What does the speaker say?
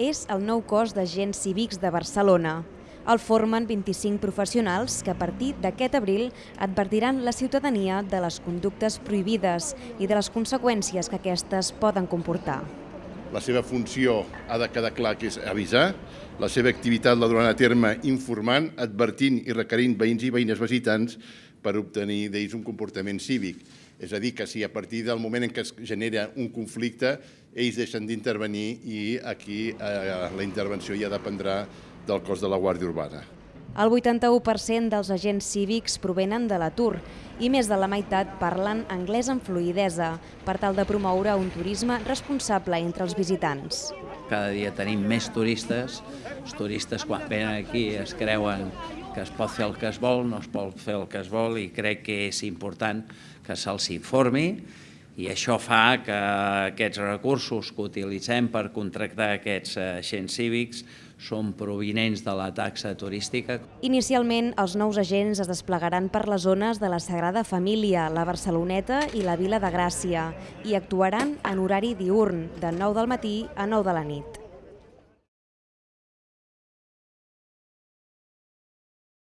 és el nou cos d'agents cívics de Barcelona. El formen 25 professionals que a partir d'aquest abril advertiran la ciutadania de les conductes prohibides i de les conseqüències que aquestes poden comportar. La seva funció ha de quedar clar que és avisar, la seva activitat la duran a terme informant, advertint i requerint veïns i veïnes visitants per obtenir d'ells un comportament cívic. És a dir, que si a partir del moment en què es genera un conflicte, ells deixen d'intervenir i aquí eh, la intervenció ja dependrà del cos de la Guàrdia Urbana. El 81% dels agents cívics provenen de l'atur i més de la meitat parlen anglès amb fluidesa per tal de promoure un turisme responsable entre els visitants. Cada dia tenim més turistes, els turistes quan venen aquí es creuen que es pot fer el que es vol, no es pot fer el que es vol i crec que és important que se'ls informi i això fa que aquests recursos que utilitzem per contractar aquests agents cívics són provinents de la taxa turística. Inicialment, els nous agents es desplegaran per les zones de la Sagrada Família, la Barceloneta i la Vila de Gràcia i actuaran en horari diurn, de 9 del matí a 9 de la nit.